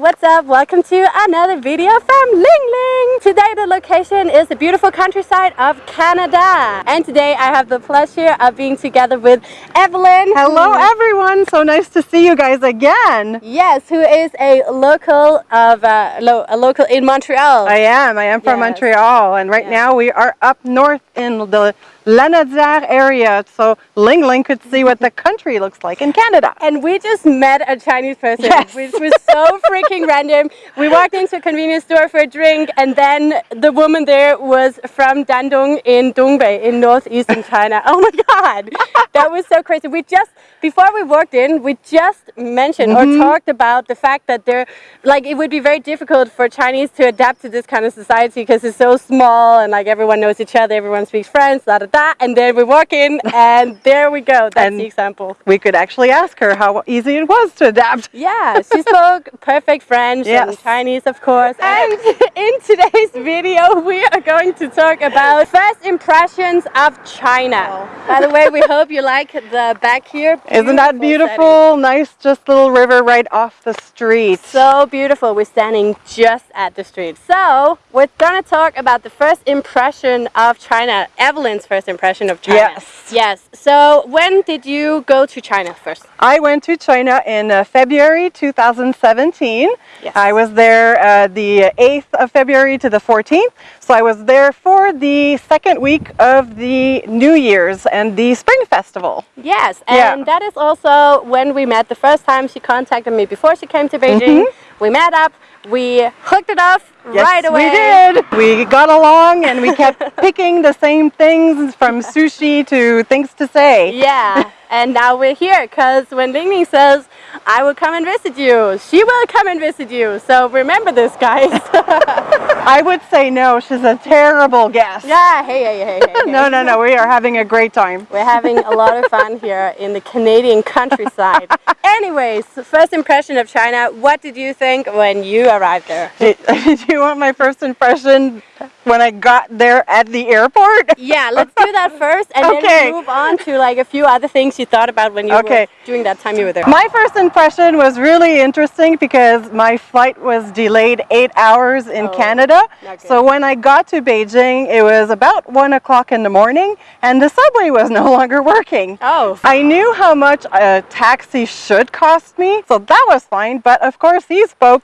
what's up? Welcome to another video from Ling Ling. Today the location is the beautiful countryside of Canada. And today I have the pleasure of being together with Evelyn. Hello everyone, so nice to see you guys again. Yes, who is a local of uh, lo a local in Montreal. I am, I am from Yes. Montreal and right Yes. now we are up north in the Lanaudière area so Ling Ling could see what the country looks like in Canada. and we just met a Chinese person, Yes. which was so freaking random. We walked into a convenience store for a drink, and then the woman there was from Dandong in Dongbei in northeastern China. Oh my god, that was so crazy. We just before we walked in, we just mentioned or mm-hmm. talked about the fact that they're like it would be very difficult for Chinese to adapt to this kind of society because it's so small and like everyone knows each other, everyone speaks French, da da da. And then we walk in, and there we go. That's And- the example. We could actually ask her how easy it was to adapt. Yeah, she spoke perfect French and Chinese, of course. And in today's video, we are going to talk about first impressions of China. By the way, we hope you like the back here. Isn't that Beautiful beautiful? Nice just little river right off the street. So beautiful. We're standing just at the street. So we're going to talk about the first impression of China. Evelyn's first impression of China. Yes. Yes. So when did you go to China first? I went to China in uh, February 2017. Yes. I was there uh, the 8th of February to the 14th. So I was there for the second week of the New Year's and the Spring Festival. Yes, Yeah. and that is also when we met the first time she contacted me before she came to Beijing. We met up, we hooked it off Mm-hmm. Yes, right away. we did. We got along and we kept picking the same things from sushi to things to say. Yeah, and now we're here because when Ling Ling says, I will come and visit you, she will come and visit you. So remember this, guys. I would say no, she's a terrible guest. yeah, hey, hey, hey, hey. No, no, no, we are having a great time. We're having a lot of fun here in the Canadian countryside. Anyways, first impression of China, what did you think when you arrived there? Do you want my first impression when I got there at the airport? Yeah, let's do that first, and then Okay. we move on to like a few other things you thought about when you Okay. were during that time you were there. My first impression was really interesting because my flight was delayed eight hours in Oh, Canada. So when I got to Beijing, it was about one o'clock in the morning and the subway was no longer working. oh, I knew how much a taxi should cost me, so that was fine. But of course, he spoke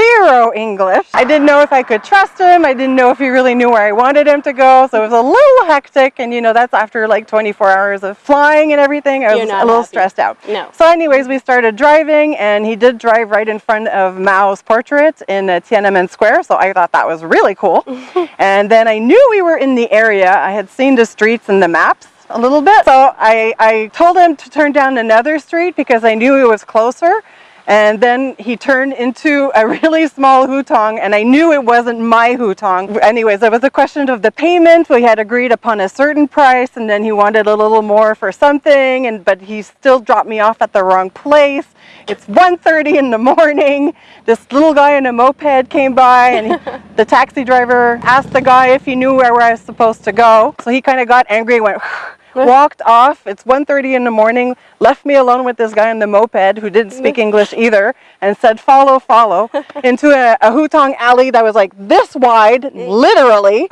zero English. I didn't know if I could trust him. I didn't know if he really knew where I wanted him to go. So it was a little hectic. And you know, that's after like 24 hours of flying and everything. I was a little happy. stressed out. No. So, anyways, we started driving, and he did drive right in front of Mao's portrait in uh, Tiananmen Square. So I thought that was really cool. and then I knew we were in the area. I had seen the streets and the maps a little bit. So I, I told him to turn down another street because I knew it was closer. And then he turned into a really small hutong, and I knew it wasn't my hutong. Anyways, it was a question of the payment. We had agreed upon a certain price, and then he wanted a little more for something, and but he still dropped me off at the wrong place. It's 1.30 in the morning. This little guy in a moped came by, and he, the taxi driver asked the guy if he knew where I was supposed to go. So he kind of got angry and went, walked off. It's 1.30 in the morning, left me alone with this guy on the moped who didn't speak English either, and said, follow, follow, into a, a hutong alley that was like this wide, literally.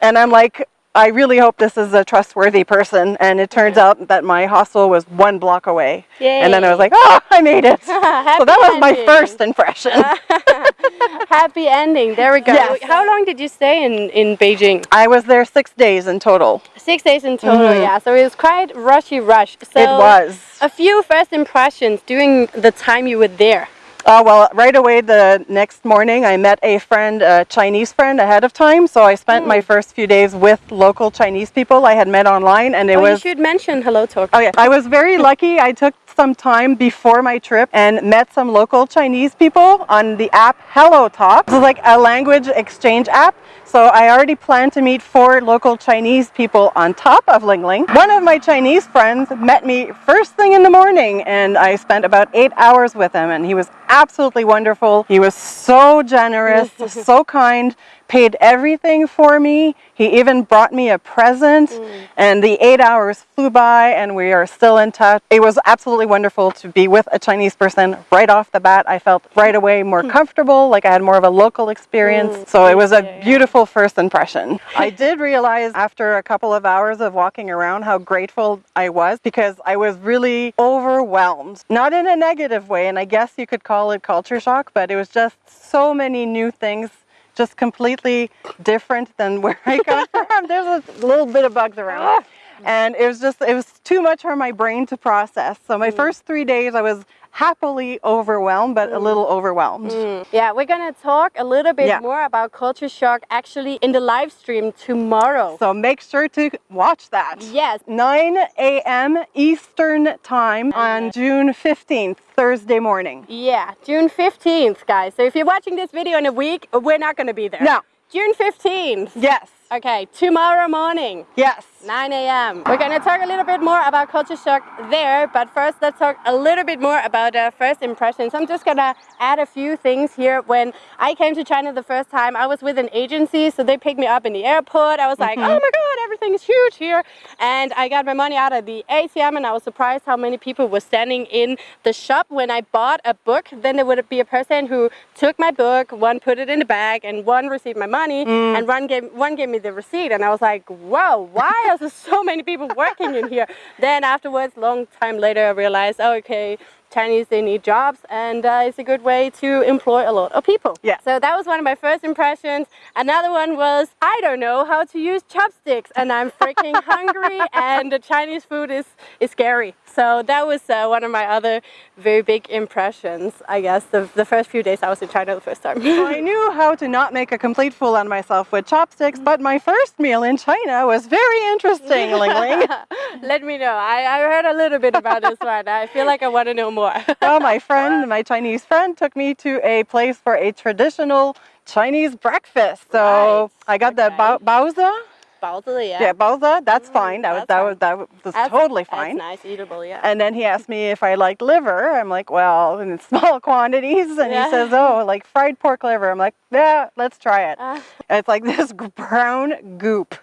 And I'm like, I really hope this is a trustworthy person. And it turns out that my hostel was one block away. Yay. And then I was like, oh, I made it. So that was my first impression. happy ending. There we go. Yes. How long did you stay in, in Beijing? I was there six days in total. Six days in total, Mhm. yeah. So it was quite rushy rush. So it was. A few first impressions during the time you were there. Oh, well, right away the next morning, I met a friend, a Chinese friend, ahead of time. So I spent Hmm. my first few days with local Chinese people I had met online, and it oh, was. you should mention Hello Talk. Oh yeah, I was very lucky. I took some time before my trip and met some local Chinese people on the app Hello Talk. This is like a language exchange app. So I already planned to meet four local Chinese people on top of Ling Ling. One of my Chinese friends met me first thing in the morning and I spent about eight hours with him and he was absolutely wonderful. He was so generous, so kind, paid everything for me. He even brought me a present mm. and the eight hours flew by and we are still in touch. It was absolutely wonderful to be with a Chinese person right off the bat. I felt right away more hmm. comfortable, like I had more of a local experience. Mm. so it was a beautiful first impression. I did realize after a couple of hours of walking around how grateful I was because I was really overwhelmed. Not in a negative way, and I guess you could call it culture shock, but it was just so many new things just completely different than where I come from. There's a little bit of bugs around. And it was just, it was too much for my brain to process. So my mm. first three days I was happily overwhelmed, but a mm. little overwhelmed. Mm. Yeah, we're gonna talk a little bit Yeah. more about culture shock actually in the live stream tomorrow. So make sure to watch that. Yes. 9 a.m. Eastern Time on June 15th, Thursday morning. Yeah, June 15th, guys. So if you're watching this video in a week, we're not gonna be there. No. June 15th. Yes. Okay, tomorrow morning. Yes. 9 a.m. We're going to talk a little bit more about culture shock there, but first let's talk a little bit more about uh, first impressions. I'm just going to add a few things here. When I came to China the first time, I was with an agency, so they picked me up in the airport. I was like, oh my God, everything is huge here. And I got my money out of the ATM and I was surprised how many people were standing in the shop when I bought a book. Then there would be a person who took my book, one put it in the bag, and one received my money, mm. and one gave, one gave me the receipt. And I was like, whoa, why are there so many people working in here? Then afterwards, long time later, I realized, oh, okay, Chinese, they need jobs, and uh, it's a good way to employ a lot of people. Yeah. So that was one of my first impressions. Another one was, I don't know how to use chopsticks, and I'm freaking hungry, and the Chinese food is, is scary. So that was uh, one of my other very big impressions, I guess, the, the first few days I was in China the first time. I knew how to not make a complete fool of myself with chopsticks, but my first meal in China was very interesting, Ling Ling. Let me know. I, I heard a little bit about this one. I feel like I want to know more. well, my friend, my Chinese friend, took me to a place for a traditional Chinese breakfast. So Right, I got the okay. bao- baozi. Baozi, yeah. Yeah, baozi. That's fine. That was that's that fine. was that was That's- totally that's fine. nice, eatable, yeah. And then he asked me if I liked liver. I'm like, well, in small quantities. And Yeah. he says, oh, like fried pork liver. I'm like, yeah, let's try it. And it's like this brown goop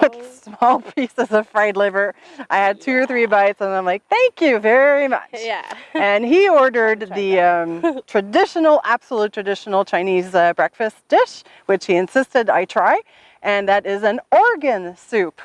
with Oh. small pieces of fried liver. I had two or three bites, and I'm like, thank you very much. yeah. And he ordered the um, traditional, absolute traditional Chinese uh, breakfast dish, which he insisted I try, and that is an organ soup.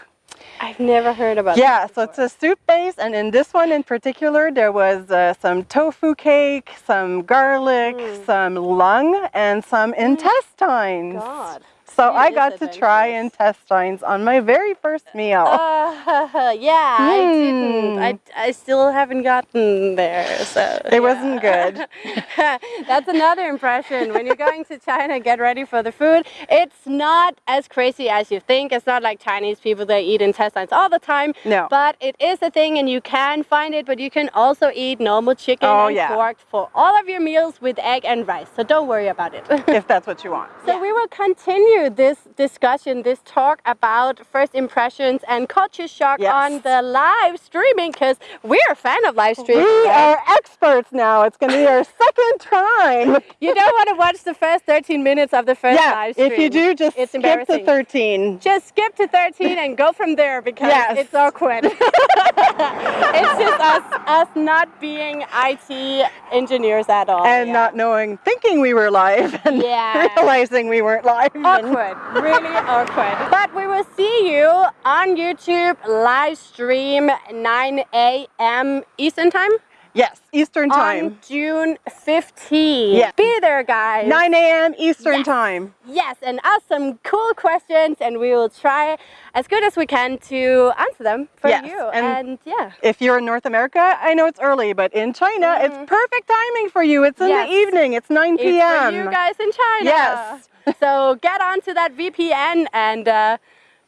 I've never heard about it. Yeah, so it's a soup base, and in this one in particular, there was uh, some tofu cake, some garlic, some lung, and some intestines. Mm. God. So I got to try intestines on my very first meal. Uh, yeah, I didn't. Hmm. I, I still haven't gotten there, so It wasn't good. That's another impression. When you're going to China, get ready for the food. It's not as crazy as you think. It's not like Chinese people that eat intestines all the time. No. But it is a thing, and you can find it. But you can also eat normal chicken Oh, and yeah. pork for all of your meals with egg and rice. So don't worry about it. if that's what you want. So we will continue this discussion, this talk about first impressions and culture shock Yes. on the live streaming because we're a fan of live streaming. We are experts now. It's going to be our second time. You don't want to watch the first 13 minutes of the first yeah, live stream. if you do, just it's skip to 13. Just skip to 13 and go from there because Yes. it's awkward. it's just us, us not being IT engineers at all. And yeah. not knowing, thinking we were live and Yeah. realizing we weren't live. Awkward, really awkward. But we will see you on YouTube live stream 9 a.m. Eastern time Yes, Eastern on time. June 15. Yeah. Be there, guys. 9 a.m. Eastern Yes. time. Yes, and ask some cool questions, and we will try as good as we can to answer them for Yes, you. and- And, yeah. If you're in North America, I know it's early, but in China, it's mm. perfect timing for you. It's in. Yes. the evening. It's 9 It's p.m. for you guys in China. Yes. so get onto that VPN and uh,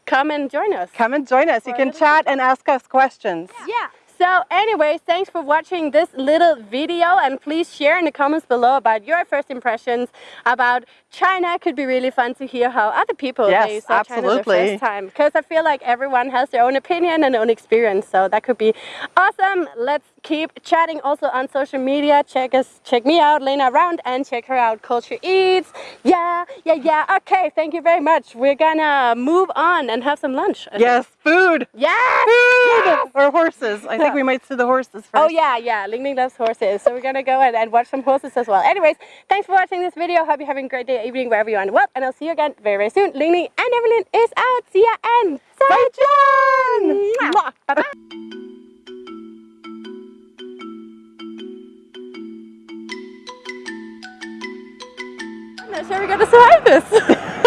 come and join us. Come and join us. You can chat and ask us questions. Yeah. So anyways, thanks for watching this little video and please share in the comments below about your first impressions about China. Could be really fun to hear how other people Yes, they saw China the first time because I feel like everyone has their own opinion and own experience. So that could be awesome. Let's keep chatting also on social media. Check us, check me out, Lena Round, and check her out, Culture Eats. Yeah, yeah, yeah. Okay, thank you very much. We're gonna move on and have some lunch. I think. Yes, food. Yes! Food! Yes! Or horses. I think we might see the horses oh, first. Oh yeah, yeah. Ling Ling loves horses, so we're gonna go and, and watch some horses as well. Anyways, thanks for watching this video. Hope you're having a great day, evening, wherever you are in the world, and I'll see you again very, very soon. Ling Ling and Evelyn is out. See ya and Bye. Mwah. Bye-bye. I'm not sure we're gonna survive this.